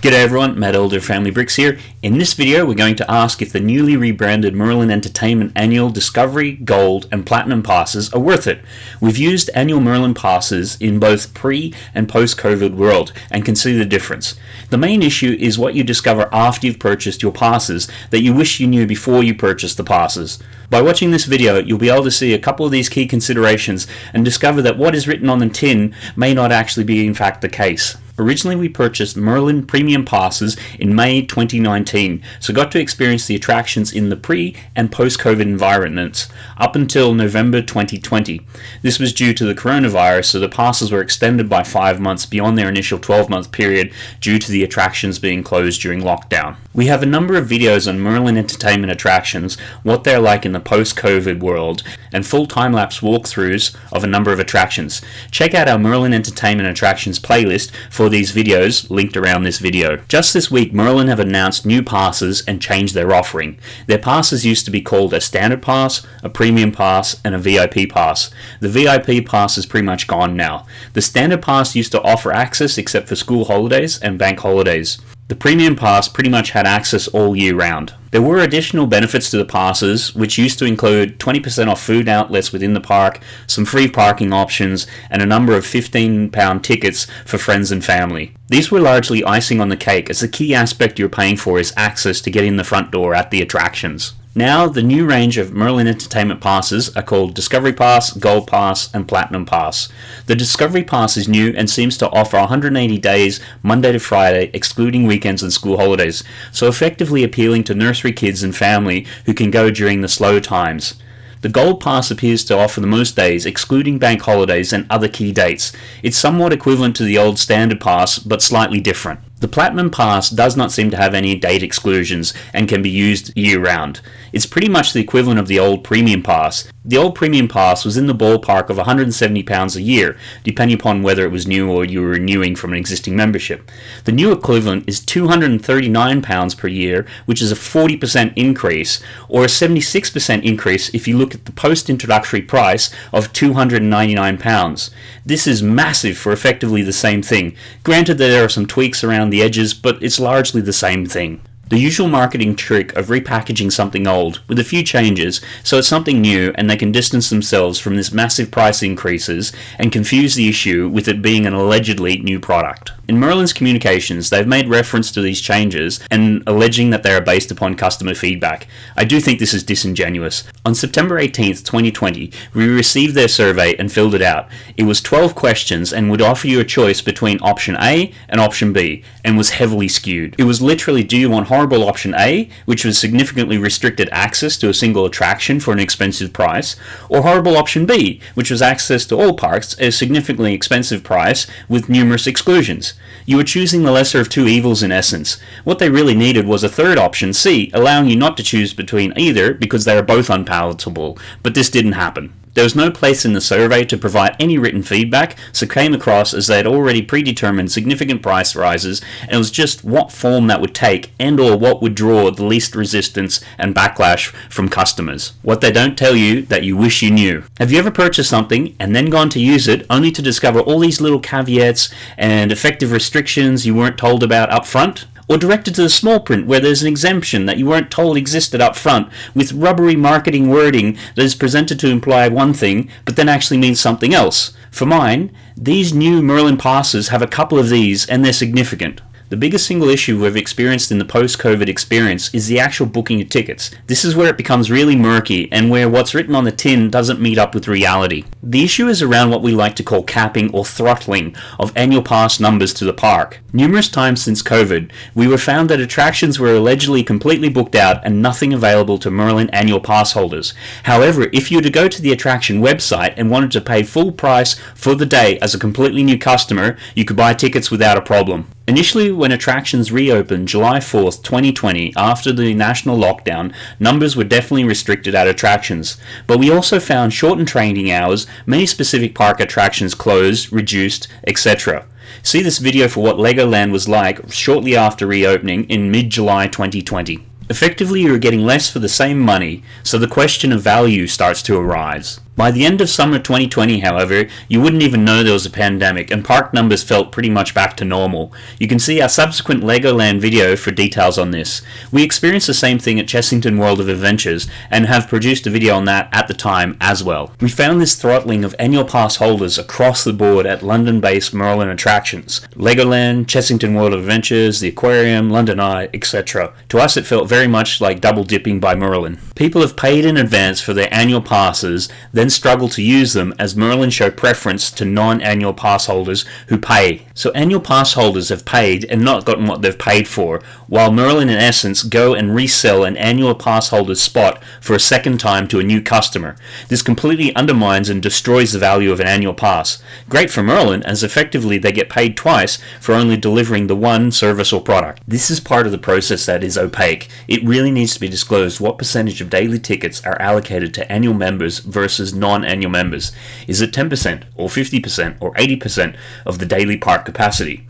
G'day everyone, Matt Elder Family Bricks here. In this video we're going to ask if the newly rebranded Merlin Entertainment Annual Discovery, Gold and Platinum passes are worth it. We've used annual Merlin passes in both pre and post-COVID world and can see the difference. The main issue is what you discover after you've purchased your passes that you wish you knew before you purchased the passes. By watching this video you'll be able to see a couple of these key considerations and discover that what is written on the tin may not actually be in fact the case. Originally we purchased Merlin Premium Passes in May 2019, so got to experience the attractions in the pre and post-COVID environments up until November 2020. This was due to the coronavirus, so the passes were extended by 5 months beyond their initial 12-month period due to the attractions being closed during lockdown. We have a number of videos on Merlin Entertainment attractions, what they're like in the post-COVID world, and full time-lapse walkthroughs of a number of attractions. Check out our Merlin Entertainment attractions playlist for these videos linked around this video. Just this week Merlin have announced new passes and changed their offering. Their passes used to be called a standard pass, a premium pass and a VIP pass. The VIP pass is pretty much gone now. The standard pass used to offer access except for school holidays and bank holidays. The Premium Pass pretty much had access all year round. There were additional benefits to the passes, which used to include 20% off food outlets within the park, some free parking options, and a number of £15 tickets for friends and family. These were largely icing on the cake, as the key aspect you're paying for is access to get in the front door at the attractions. Now, the new range of Merlin Entertainment passes are called Discovery Pass, Gold Pass, and Platinum Pass. The Discovery Pass is new and seems to offer 180 days, Monday to Friday, excluding weekends and school holidays, so effectively appealing to nursery kids and family who can go during the slow times. The Gold Pass appears to offer the most days, excluding bank holidays and other key dates. It's somewhat equivalent to the old Standard Pass, but slightly different. The Platinum Pass does not seem to have any date exclusions and can be used year round. It's pretty much the equivalent of the old Premium Pass. The old Premium Pass was in the ballpark of £170 a year, depending upon whether it was new or you were renewing from an existing membership. The new equivalent is £239 per year, which is a 40% increase, or a 76% increase if you look at the post-introductory price of £299. This is massive for effectively the same thing. Granted there are some tweaks around the edges, but it's largely the same thing. The usual marketing trick of repackaging something old with a few changes so it's something new and they can distance themselves from this massive price increases and confuse the issue with it being an allegedly new product. In Merlin's communications, they've made reference to these changes and alleging that they are based upon customer feedback. I do think this is disingenuous. On September 18th, 2020, we received their survey and filled it out. It was 12 questions and would offer you a choice between option A and option B and was heavily skewed. It was literally do you want horrible option A, which was significantly restricted access to a single attraction for an expensive price, or horrible option B, which was access to all parks at a significantly expensive price with numerous exclusions. You were choosing the lesser of two evils in essence. What they really needed was a third option, C, allowing you not to choose between either because they are both unpalatable, but this didn't happen. There was no place in the survey to provide any written feedback, so came across as they had already predetermined significant price rises, and it was just what form that would take and or what would draw the least resistance and backlash from customers. What they don't tell you that you wish you knew. Have you ever purchased something and then gone to use it only to discover all these little caveats and effective restrictions you weren't told about up front? Or directed to the small print where there's an exemption that you weren't told existed up front with rubbery marketing wording that is presented to imply one thing but then actually means something else. For mine, these new Merlin passes have a couple of these and they're significant. The biggest single issue we've experienced in the post-COVID experience is the actual booking of tickets. This is where it becomes really murky and where what's written on the tin doesn't meet up with reality. The issue is around what we like to call capping or throttling of annual pass numbers to the park. Numerous times since COVID, we were found that attractions were allegedly completely booked out and nothing available to Merlin annual pass holders. However, if you were to go to the attraction website and wanted to pay full price for the day as a completely new customer, you could buy tickets without a problem. Initially, when attractions reopened July 4th, 2020, after the national lockdown, numbers were definitely restricted at attractions. But we also found shortened training hours, many specific park attractions closed, reduced, etc. See this video for what Legoland was like shortly after reopening in mid-July 2020. Effectively, you are getting less for the same money, so the question of value starts to arise. By the end of summer 2020, however, you wouldn't even know there was a pandemic, and park numbers felt pretty much back to normal. You can see our subsequent Legoland video for details on this. We experienced the same thing at Chessington World of Adventures, and have produced a video on that at the time as well. We found this throttling of annual pass holders across the board at London-based Merlin attractions. Legoland, Chessington World of Adventures, the Aquarium, London Eye, etc. To us it felt very much like double dipping by Merlin. People have paid in advance for their annual passes, then struggle to use them as Merlin show preference to non-annual pass holders who pay. So annual pass holders have paid and not gotten what they've paid for, while Merlin in essence go and resell an annual pass holder's spot for a second time to a new customer. This completely undermines and destroys the value of an annual pass. Great for Merlin as effectively they get paid twice for only delivering the one service or product. This is part of the process that is opaque. It really needs to be disclosed what percentage of daily tickets are allocated to annual members versus non-annual members? Is it 10% or 50% or 80% of the daily park capacity?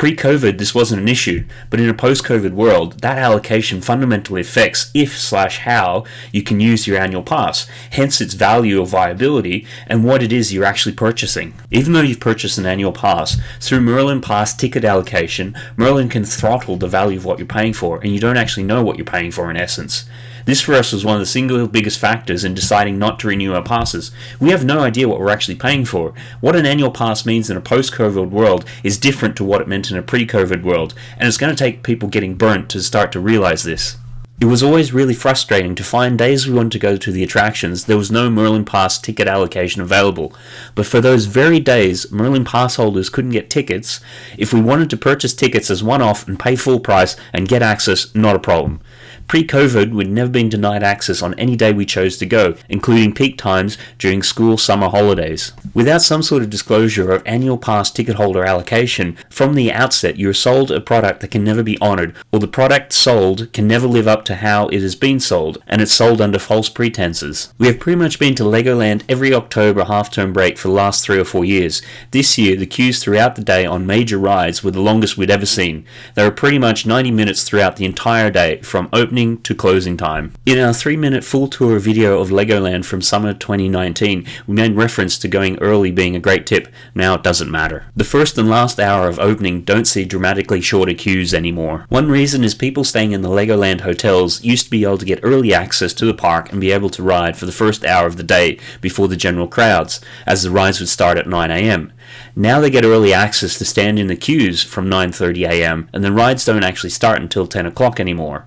Pre-COVID, this wasn't an issue, but in a post-COVID world, that allocation fundamentally affects if slash how you can use your annual pass, hence its value or viability, and what it is you're actually purchasing. Even though you've purchased an annual pass, through Merlin Pass ticket allocation, Merlin can throttle the value of what you're paying for, and you don't actually know what you're paying for in essence. This for us was one of the single biggest factors in deciding not to renew our passes. We have no idea what we're actually paying for. What an annual pass means in a post-COVID world is different to what it meant in a pre-COVID world, and it's going to take people getting burnt to start to realize this. It was always really frustrating to find days we wanted to go to the attractions there was no Merlin Pass ticket allocation available, but for those very days Merlin Pass holders couldn't get tickets, if we wanted to purchase tickets as one-off and pay full price and get access, not a problem. Pre-COVID, we'd never been denied access on any day we chose to go, including peak times during school summer holidays. Without some sort of disclosure of annual pass ticket holder allocation, from the outset you're sold a product that can never be honoured, or the product sold can never live up to how it has been sold, and it's sold under false pretenses. We have pretty much been to Legoland every October half-term break for the last three or four years. This year, the queues throughout the day on major rides were the longest we'd ever seen. They were pretty much 90 minutes throughout the entire day, from opening opening to closing time. In our 3 minute full tour video of Legoland from summer 2019, we made reference to going early being a great tip, now it doesn't matter. The first and last hour of opening don't see dramatically shorter queues anymore. One reason is people staying in the Legoland hotels used to be able to get early access to the park and be able to ride for the first hour of the day before the general crowds, as the rides would start at 9am. Now they get early access to stand in the queues from 9.30am and the rides don't actually start until 10 o'clock anymore.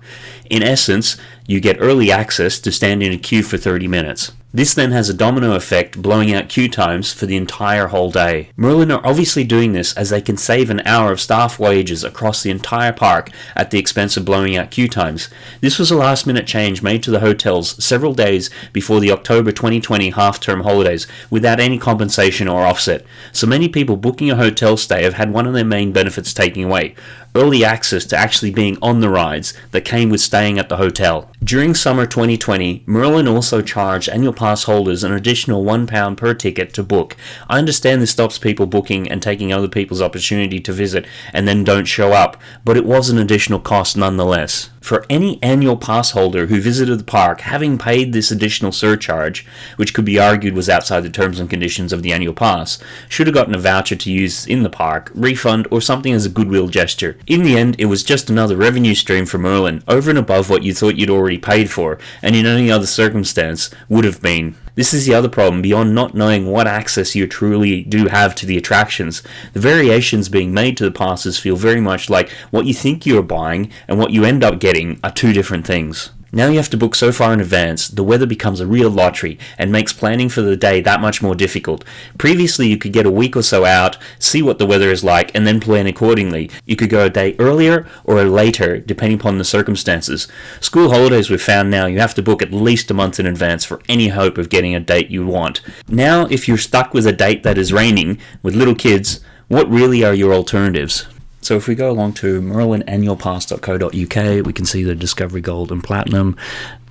In essence, you get early access to stand in a queue for 30 minutes. This then has a domino effect blowing out queue times for the entire whole day. Merlin are obviously doing this as they can save an hour of staff wages across the entire park at the expense of blowing out queue times. This was a last minute change made to the hotels several days before the October 2020 half-term holidays without any compensation or offset. So many people booking a hotel stay have had one of their main benefits taken away early access to actually being on the rides that came with staying at the hotel. During summer 2020, Merlin also charged annual pass holders an additional £1 per ticket to book. I understand this stops people booking and taking other people's opportunity to visit and then don't show up, but it was an additional cost nonetheless for any annual pass holder who visited the park having paid this additional surcharge, which could be argued was outside the terms and conditions of the annual pass, should have gotten a voucher to use in the park, refund, or something as a goodwill gesture. In the end, it was just another revenue stream for Merlin, over and above what you thought you'd already paid for, and in any other circumstance would have been. This is the other problem, beyond not knowing what access you truly do have to the attractions. The variations being made to the passes feel very much like what you think you're buying and what you end up getting are two different things. Now you have to book so far in advance, the weather becomes a real lottery and makes planning for the day that much more difficult. Previously you could get a week or so out, see what the weather is like, and then plan accordingly. You could go a day earlier or a later, depending upon the circumstances. School holidays we've found now you have to book at least a month in advance for any hope of getting a date you want. Now if you're stuck with a date that is raining, with little kids, what really are your alternatives? So if we go along to merlinannualpass.co.uk, we can see the Discovery Gold and Platinum,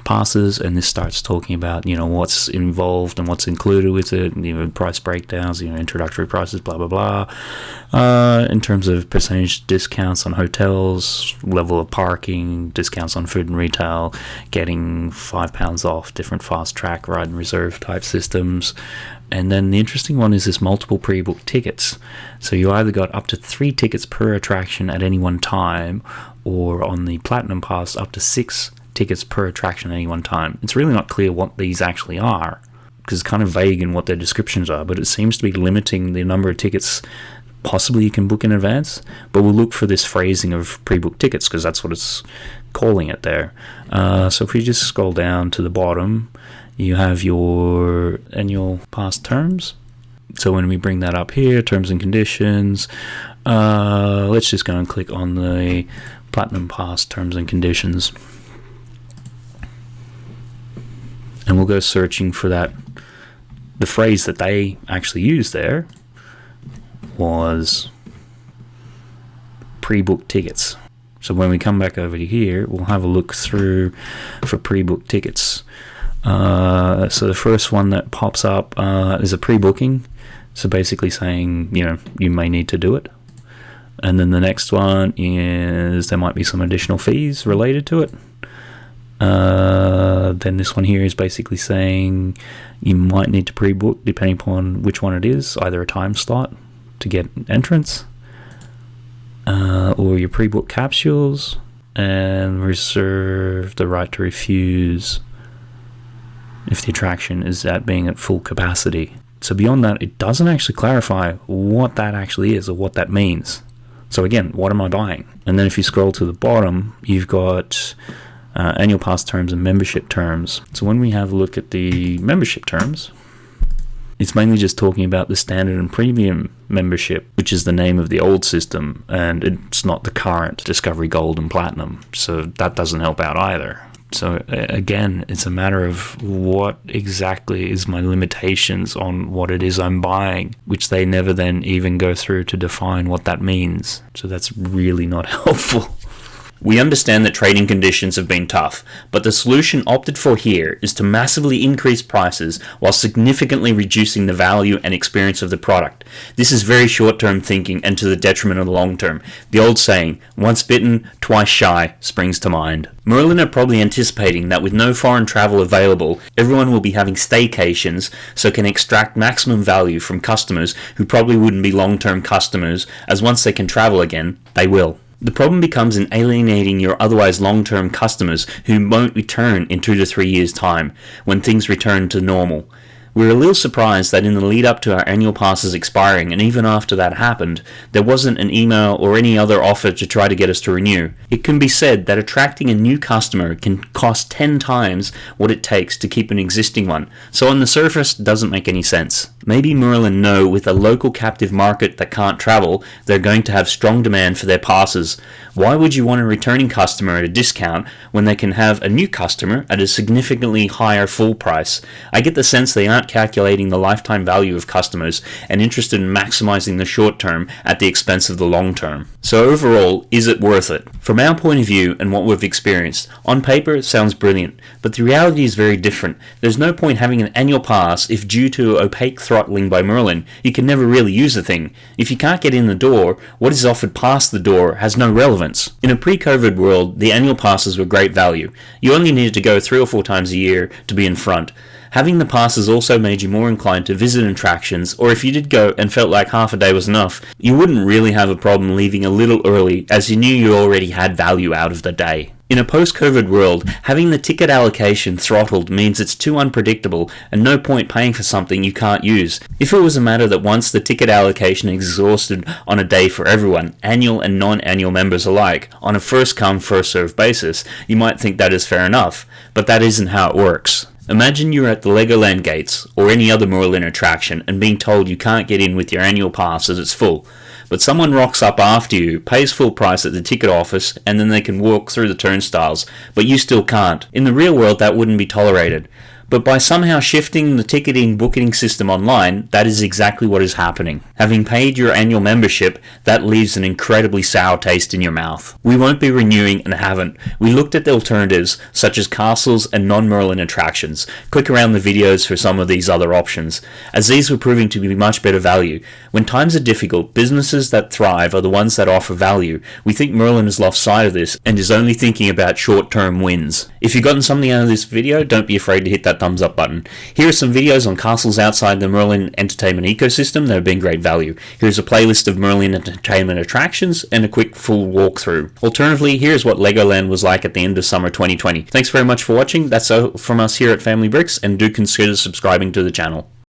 passes, and this starts talking about you know what's involved and what's included with it, you know price breakdowns, you know introductory prices, blah blah blah. Uh, in terms of percentage discounts on hotels, level of parking, discounts on food and retail, getting five pounds off, different fast track ride and reserve type systems. And then the interesting one is this multiple pre booked tickets. So you either got up to three tickets per attraction at any one time, or on the Platinum Pass, up to six tickets per attraction at any one time. It's really not clear what these actually are because it's kind of vague in what their descriptions are, but it seems to be limiting the number of tickets possibly you can book in advance. But we'll look for this phrasing of pre booked tickets because that's what it's calling it there. Uh, so if we just scroll down to the bottom, you have your annual pass terms. So when we bring that up here, terms and conditions, uh, let's just go and click on the Platinum Pass terms and conditions. and we'll go searching for that. The phrase that they actually used there was pre-booked tickets. So when we come back over to here, we'll have a look through for pre-booked tickets. Uh, so the first one that pops up uh, is a pre-booking. So basically saying, you know, you may need to do it. And then the next one is there might be some additional fees related to it. Uh, then this one here is basically saying you might need to pre-book depending upon which one it is, either a time slot to get entrance, uh, or your pre-book capsules, and reserve the right to refuse if the attraction is at being at full capacity. So beyond that, it doesn't actually clarify what that actually is or what that means. So again, what am I buying? And then if you scroll to the bottom, you've got uh, annual pass terms and membership terms. So when we have a look at the membership terms, it's mainly just talking about the standard and premium membership, which is the name of the old system, and it's not the current Discovery Gold and Platinum. So that doesn't help out either. So again, it's a matter of what exactly is my limitations on what it is I'm buying, which they never then even go through to define what that means. So that's really not helpful. We understand that trading conditions have been tough, but the solution opted for here is to massively increase prices while significantly reducing the value and experience of the product. This is very short term thinking and to the detriment of the long term. The old saying, once bitten, twice shy, springs to mind. Merlin are probably anticipating that with no foreign travel available, everyone will be having staycations so can extract maximum value from customers who probably wouldn't be long term customers, as once they can travel again, they will. The problem becomes in alienating your otherwise long-term customers who won't return in two to three years' time when things return to normal. We were a little surprised that in the lead up to our annual passes expiring, and even after that happened, there wasn't an email or any other offer to try to get us to renew. It can be said that attracting a new customer can cost 10 times what it takes to keep an existing one, so on the surface, doesn't make any sense. Maybe Merlin know with a local captive market that can't travel, they're going to have strong demand for their passes. Why would you want a returning customer at a discount when they can have a new customer at a significantly higher full price? I get the sense they aren't calculating the lifetime value of customers and interested in maximizing the short term at the expense of the long term. So overall, is it worth it? From our point of view and what we've experienced, on paper it sounds brilliant, but the reality is very different. There's no point having an annual pass if due to opaque throttling by Merlin, you can never really use the thing. If you can't get in the door, what is offered past the door has no relevance. In a pre-COVID world, the annual passes were great value. You only needed to go three or four times a year to be in front. Having the passes also made you more inclined to visit attractions, or if you did go and felt like half a day was enough, you wouldn't really have a problem leaving a little early as you knew you already had value out of the day. In a post-COVID world, having the ticket allocation throttled means it's too unpredictable and no point paying for something you can't use. If it was a matter that once the ticket allocation exhausted on a day for everyone, annual and non-annual members alike, on a first-come, first-served basis, you might think that is fair enough, but that isn't how it works. Imagine you're at the Legoland gates or any other Merlin attraction and being told you can't get in with your annual pass as it's full but someone rocks up after you, pays full price at the ticket office, and then they can walk through the turnstiles, but you still can't. In the real world, that wouldn't be tolerated. But by somehow shifting the ticketing booking system online, that is exactly what is happening. Having paid your annual membership, that leaves an incredibly sour taste in your mouth. We won't be renewing and haven't. We looked at the alternatives, such as castles and non-Merlin attractions. Click around the videos for some of these other options, as these were proving to be much better value. When times are difficult, businesses that thrive are the ones that offer value. We think Merlin has lost sight of this and is only thinking about short-term wins. If you've gotten something out of this video, don't be afraid to hit that thumbs up button. Here are some videos on castles outside the Merlin entertainment ecosystem that have been great value. Here's a playlist of Merlin entertainment attractions and a quick full walkthrough. Alternatively, here's what Legoland was like at the end of summer 2020. Thanks very much for watching. That's all from us here at Family Bricks and do consider subscribing to the channel.